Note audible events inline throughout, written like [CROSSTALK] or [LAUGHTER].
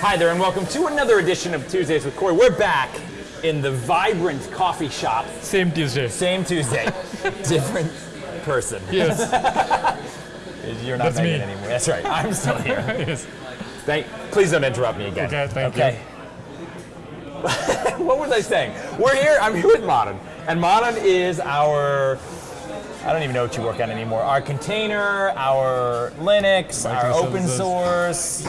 Hi there, and welcome to another edition of Tuesdays with Corey. We're back in the vibrant coffee shop. Same Tuesday. Same Tuesday, [LAUGHS] different person. Yes. [LAUGHS] You're not That's anymore. That's right. I'm still here. [LAUGHS] yes. Thank. Please don't interrupt me again. Okay, thank okay. what was I saying? We're here. I'm here with Manan, and Manan is our. I don't even know what you work on anymore. Our container, our Linux, our open source.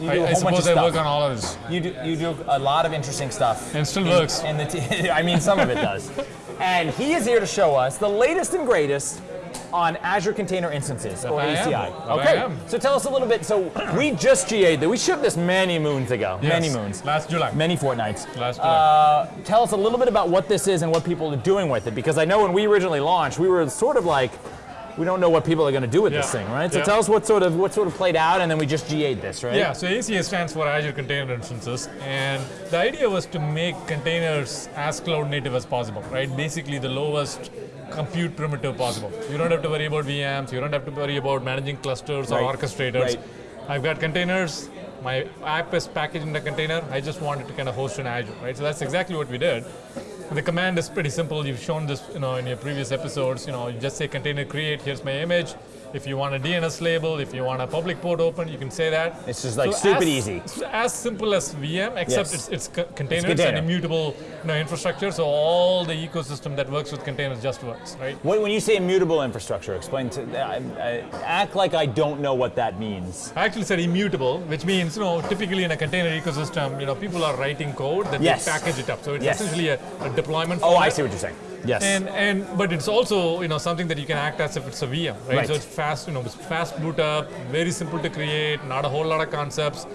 You do I, a I whole bunch of suppose I work on all of this. You do, you do a lot of interesting stuff. And still in- works. In the t- [LAUGHS] I mean, some of it does. And he is here to show us the latest and greatest on Azure Container Instances, or I am. ACI. Okay, so tell us a little bit. So [CLEARS THROAT] we just GA'd that. We shipped this many moons ago. Many moons. Last July. Many fortnights. Last July. Uh, tell us a little bit about what this is and what people are doing with it, because I know when we originally launched, we were sort of like, we don't know what people are going to do with this thing, right? So Yeah. tell us what sort of what sort of played out, and then we just GA'd this, right? Yeah, so ACI stands for Azure Container Instances, and the idea was to make containers as cloud native as possible, right? Basically, the lowest compute primitive possible. You don't have to worry about VMs, you don't have to worry about managing clusters or orchestrators. right. I've got containers, my app is packaged in a container, I just wanted to kind of host in Azure, right? So that's exactly what we did. The command is pretty simple. You've shown this, you know, in your previous episodes. You know, you just say container create. Here's my image. If you want a DNS label, if you want a public port open, you can say that. It's just like stupid as, easy. As simple as VM, except Yes. it's, it's co- containers container. and immutable you know, infrastructure. So all the ecosystem that works with containers just works, right? When, when you say immutable infrastructure, explain to I, I, act like I don't know what that means. I actually said immutable, which means, you know, typically in a container ecosystem, you know, people are writing code that Yes. they package it up. So it's Yes. essentially a, a deployment. Oh, I see what you're saying. Yes. And and but it's also you know something that you can act as if it's a VM, right? Right. So it's fast, you know, it's fast boot up, very simple to create, not a whole lot of concepts.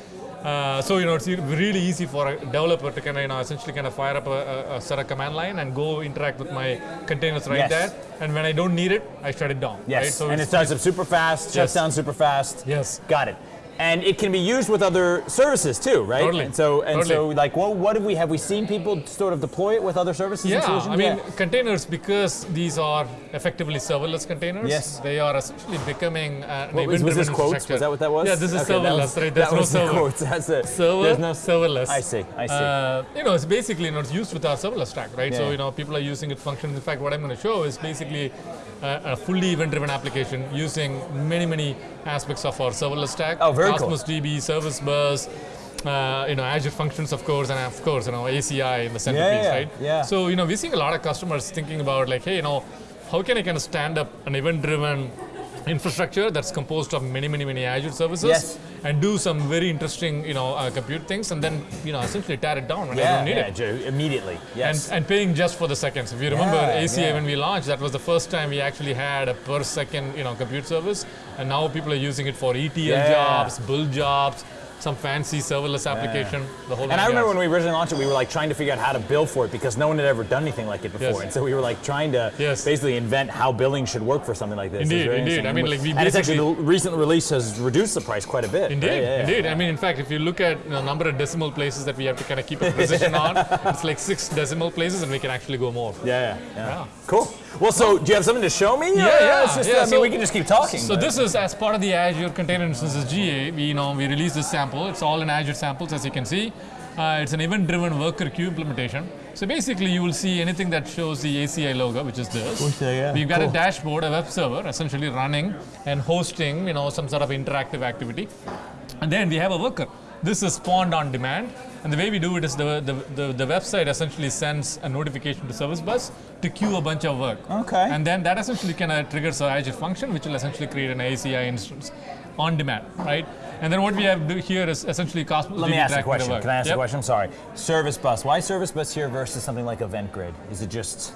Uh, so you know it's really easy for a developer to kind of you know essentially kind of fire up a, a, set of command line and go interact with my containers right Yes. there. And when I don't need it, I shut it down. yes. Right? So and it starts up super fast, shuts Yes. down super fast. Yes. Got it. And it can be used with other services too, right? Totally. And so and so like what what have we have we seen people sort of deploy it with other services and Yeah. I mean containers because these are effectively serverless containers. Yes. They are essentially becoming uh, What was, was this quotes? Was that what that was? Yeah, this is Okay, that serverless, was- right? There's no server. quotes. That's it. Server, There's no serverless. I see. I see. Uh, you know, it's basically you know, it's used with our serverless stack, right? Yeah. So you know, people are using it functions. In fact, what I'm going to show is basically a fully event-driven application using many, many aspects of our serverless stack. Oh, very cool. Cosmos DB, Service Bus, uh, you know, Azure Functions, of course, and of course, you know, ACI in the centerpiece, yeah, right? yeah. So you know, we're seeing a lot of customers thinking about like, hey, you know, how can I kind of stand up an event-driven infrastructure that's composed of many, many, many Azure services Yes. and do some very interesting, you know, uh, compute things, and then you know, essentially tear it down when I don't need yeah, it. Joe, immediately. Yes. And, and paying just for the seconds. If you remember Yeah, ACI yeah. when we launched, that was the first time we actually had a per second, you know, compute service, and now people are using it for ETL Yeah. jobs, build jobs, some fancy serverless application. The whole. And I remember when we originally launched it, we were like trying to figure out how to bill for it because no one had ever done anything like it before. Yes. And so we were like trying to Yes. basically invent how billing should work for something like this. Indeed, indeed. I mean, like, we and it's actually the recent release has reduced the price quite a bit. Indeed, right? Yeah, yeah. indeed. I mean, in fact, if you look at the number of decimal places that we have to kind of keep a [LAUGHS] precision on, it's like six decimal places, and we can actually go more. Yeah, yeah, yeah. Yeah. Cool. Well, so do you have something to show me? Yeah, yeah, just, yeah, I mean, so- we can just keep talking. So but- this is as part of the Azure Container Instances GA. We you know we released this sample. It's all in Azure samples, as you can see. Uh, it's an event-driven worker queue implementation. So basically, you will see anything that shows the ACI logo, which is this. Yeah, We've got cool. a dashboard, a web server, essentially running and hosting, you know, some sort of interactive activity. And then we have a worker. This is spawned on demand. And the way we do it is the, the, the, the website essentially sends a notification to Service Bus to queue a bunch of work. Okay. And then that essentially kind of uh, triggers an Azure function, which will essentially create an ACI instance on demand, right? And then what we have do here is essentially Cosmos. Let me ask a question. Can I ask Yep. a question? I'm sorry. Service bus. Why service bus here versus something like Event Grid? Is it just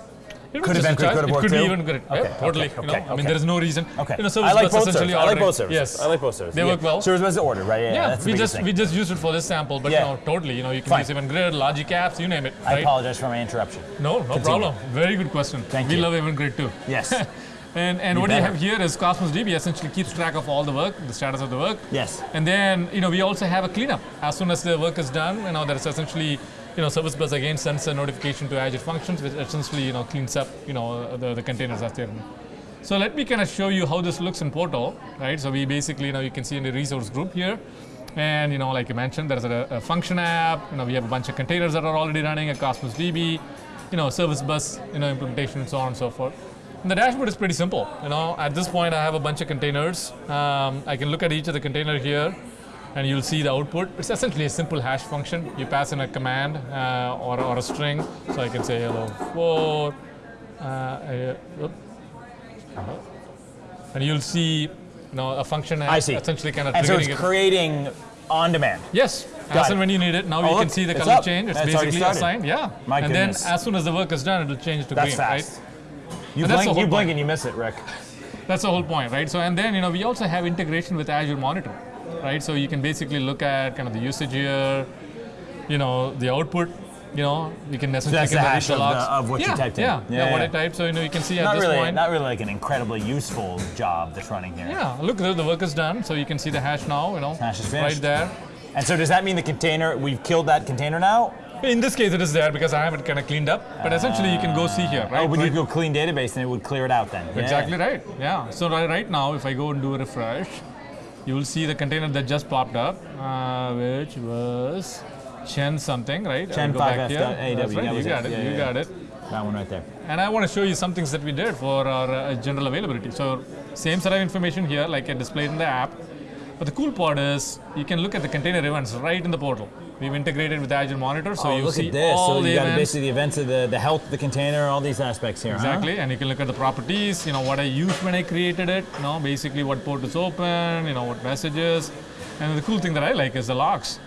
It Could just a Event Grid choice. could have It could too? be even good. Okay, yeah, totally. okay, you know, okay, I mean, there is no reason. Okay. You know, I like both essentially. I like both services. Yes. I like both services. They work well. Service bus is ordered, right? Yeah, Yeah, that's we just thing. we just used it for this sample, but Yeah. you know, totally, you know, you can Fine. use Event Grid, logic apps, you name it. I apologize for my interruption. No, no problem. Very good question. Thank we you. We love Event Grid too. Yes. [LAUGHS] And and You what better. you have here is Cosmos DB essentially keeps track of all the work, the status of the work. Yes. And then you know we also have a cleanup. As soon as the work is done, you know there's essentially you know Service Bus again sends a notification to Azure Functions, which essentially you know cleans up you know the, the containers as they're. So let me kind of show you how this looks in Portal, right? So we basically you you can see in the resource group here. And you know, like I mentioned, there's a, a function app. You know, we have a bunch of containers that are already running a Cosmos DB, you know, service bus, you know, implementation and so on and so forth. And the dashboard is pretty simple. You know, at this point, I have a bunch of containers. Um, I can look at each of the container here, and you'll see the output. It's essentially a simple hash function. You pass in a command uh, or, or a string. So I can say hello four. Uh, uh, and you'll see, you know, a function I see. essentially kind of And so it's it. creating on demand. Yes, Got as it. and when you need it. Now Oh, you can see the color up. change. It's already basically assigned. Yeah. My and goodness. then as soon as the work is done, it'll change to That's green, fast. right? You blink, you blink point. and you miss it, Rick. That's the whole point, right? So and then you know we also have integration with Azure Monitor, right? So you can basically look at kind of the usage here, you know, the output. You know, you can essentially that's the hash of the- of what you yeah, typed in. Yeah, Yeah, yeah, what. I typed. So you know you can see at this really, point. not really like an incredibly useful job that's running here. yeah, look, the, the work is done. So you can see the hash now. You know, Hash is right there. And so does that mean the container, we've killed that container now? In this case, it is there because I have it kind of cleaned up. But essentially, you can go see here, oh, right? oh, but right you go clean database and it would clear it out then. Yeah. Exactly right. Yeah. So right now, if I go and do a refresh, you will see the container that just popped up, uh, which was Chen something, right? Chen go back 5F here. AW, right. You was it. got it. Yeah, you yeah, got it. That one right there. And I want to show you some things that we did for our uh, general availability. So same set of information here, like I displayed in the app. But the cool part is you can look at the container events right in the portal. We've integrated with Azure Monitor, so oh, you look see at this. all So the you got events. basically the events of the, the health the container, all these aspects here. huh? Exactly, and you can look at the properties, you know, what I used when I created it, you know, basically what port is open, you know, what messages. And the cool thing that I like is the logs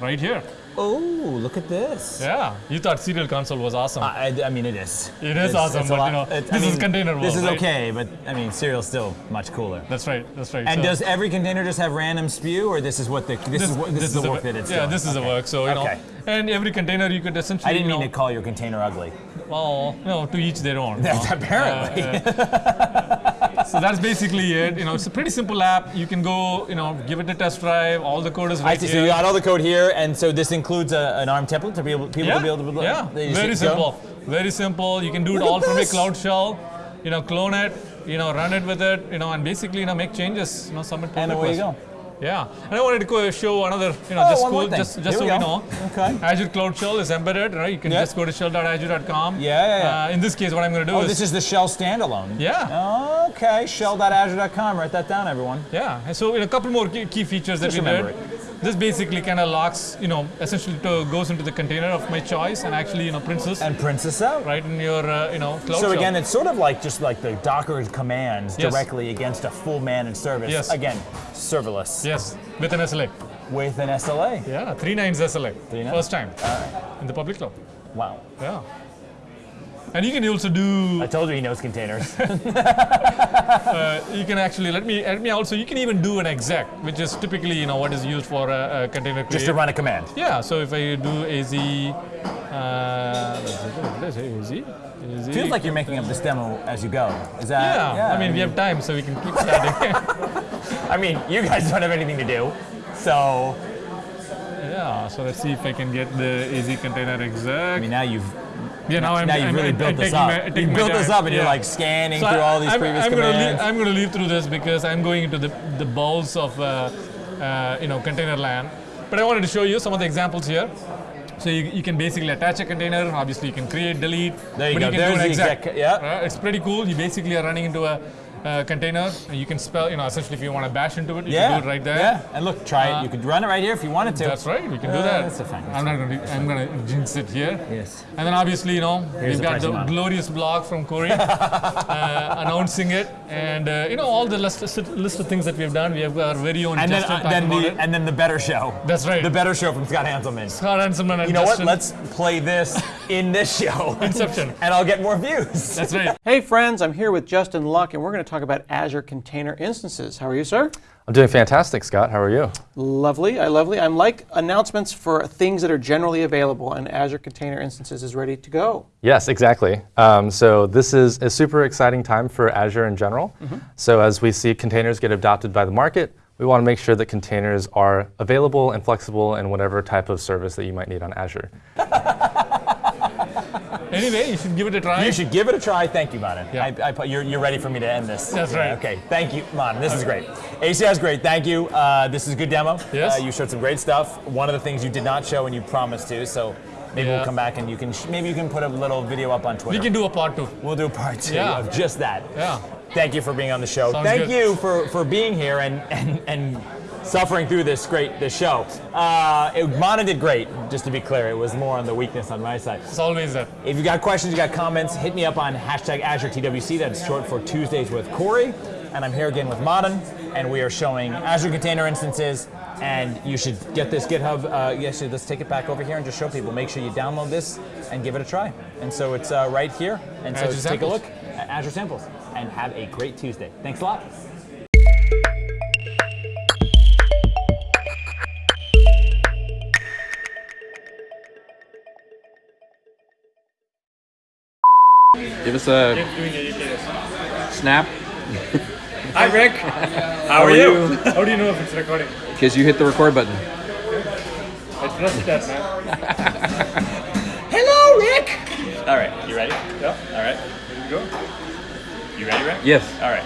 right here. Oh, look at this. Yeah, you thought Serial Console was awesome. I, I mean, it is. It is It's- awesome, it's but, you know, it's- I this is mean, container This is right? okay, but I mean, Serial's still much cooler. that's right, that's right. And So does every container just have random spew, or this is what the this, is what this, is the a work wo- that it's Yeah, doing? this is okay. the work. So, you Okay. know, and every container you could essentially, I didn't you mean know, to call your container ugly. well, you know, to each their own. That's apparently. Uh, [LAUGHS] so that's basically it. You know, it's a pretty simple app. You can go, you know, give it a test drive. All the code is I right see. here. So you got all the code here, and so this includes a, an ARM template to be able people yeah, to be able to. yeah, they just very hit go? simple, very simple. You can do it Look at all from a cloud shell. You know, clone it. You know, run it with it. You know, and basically, you know, make changes. You know, submit pull And away you go. Yeah, and I wanted to show another, you know, Oh, just cool, just just so we we know. Okay. Azure Cloud Shell is embedded, right? You can Yep. just go to shell.azure.com. Yeah, yeah, yeah. Uh, in this case, what I'm going to do Oh, is this is the shell standalone. yeah, Okay, shell.azure.com. Write that down, everyone. yeah. And so, you know, a couple more key, features that we did. remember This basically kind of locks, you know, essentially to, goes into the container of my choice and actually, you know, prints this And prints this out. right in your, uh, you know, cloud So again, it's sort of like just like the Docker commands Yes. directly against a full managed service. Yes. Again, serverless yes, with an SLA. with an SLA. Yeah, three nines SLA. Three nines? First time in the public cloud. Wow. Yeah. And you can also do I told you he knows containers. [LAUGHS] Uh, you can actually let me let me also you can even do an exec which is typically you know what is used for a, a container just to run a command. yeah so if i do az uh, az az Feels like you're making up this demo as you go. Is that? yeah, yeah i mean we have time so we can keep starting [LAUGHS] I mean, you guys don't have anything to do, so yeah so let's see if i can get the az container exec. I mean now you've yeah now i'm now you've I'm- really I'm- built I'm this up. my- you built this up, and you're like scanning So through I- all these I'm, previous I'm Gonna commands. leave, I'm going to leave through this because I'm going into the, the balls of uh, uh, you know container land. But I wanted to show you some of the examples here. So you, you can basically attach a container. Obviously, you can create, delete. There you but go. You can do There's an the exec. exec, yeah. Uh, it's pretty cool. You basically are running into a uh, container. You can spell, you know, essentially if you want to bash into it, you yeah, can do it right there. Yeah, and look, try Uh, it. You could run it right here if you wanted to. That's right. You can do that. that's a fine- that's I'm not going to. I'm going to jinx it here. Yes. And then obviously, you know, Here's we've got the model. glorious blog from Corey [LAUGHS] uh, announcing it, and uh, you know all the list, list of things that we've done. We have our very own And then, uh, then the and then the better show. That's right. The better show from Scott Hanselman. Scott Hanselman and You know Justin. what? Let's play this in this show. Inception. [LAUGHS] and I'll get more views. That's right. Hey friends, I'm here with Justin Luk and we're going to talk about Azure Container Instances. How are you, sir? I'm doing fantastic, Scott. How are you? Lovely, I lovely. I'm like announcements for things that are generally available and Azure Container Instances is ready to go. Yes, exactly. Um, so this is a super exciting time for Azure in general. So as we see containers get adopted by the market, we want to make sure that containers are available and flexible in whatever type of service that you might need on Azure. Anyway, you should give it a try. You should give it a try. Thank you, Manan. Yeah. I, I, you're, you're ready for me to end this. That's right. Okay. Thank you, Manan. This is great. ACI is great. Thank you. Uh, this is a good demo. Yes. Uh, you showed some great stuff. One of the things you did not show and you promised to. So maybe Yeah. we'll come back and you can sh- maybe you can put a little video up on Twitter. We can do a part two. We'll do a part two Yeah. of just that. Yeah. Thank you for being on the show. Sounds Thank good. you for, for being here and, and, and suffering through this great this show. Uh, it, Manan did great, just to be clear. It was more on the weakness on my side. It's always that. If you got questions, you got comments, hit me up on hashtag AzureTWC. That's short for Tuesdays with Corey. And I'm here again with Manan, and we are showing Azure Container instances. And you should get this GitHub. Uh, yes, let's take it back over here and just show people. Make sure you download this and give it a try. And so it's uh, right here. And so Azure take a look at Azure Samples. And have a great Tuesday. Thanks a lot. Give us a snap Hi, Rick. [LAUGHS] How are you? How do you know if it's recording? because you hit the record button. I trust that, man. [LAUGHS] Hello, Rick. All right, you ready? Yeah. All right. Here we go. You ready, Rick? Yes. All right.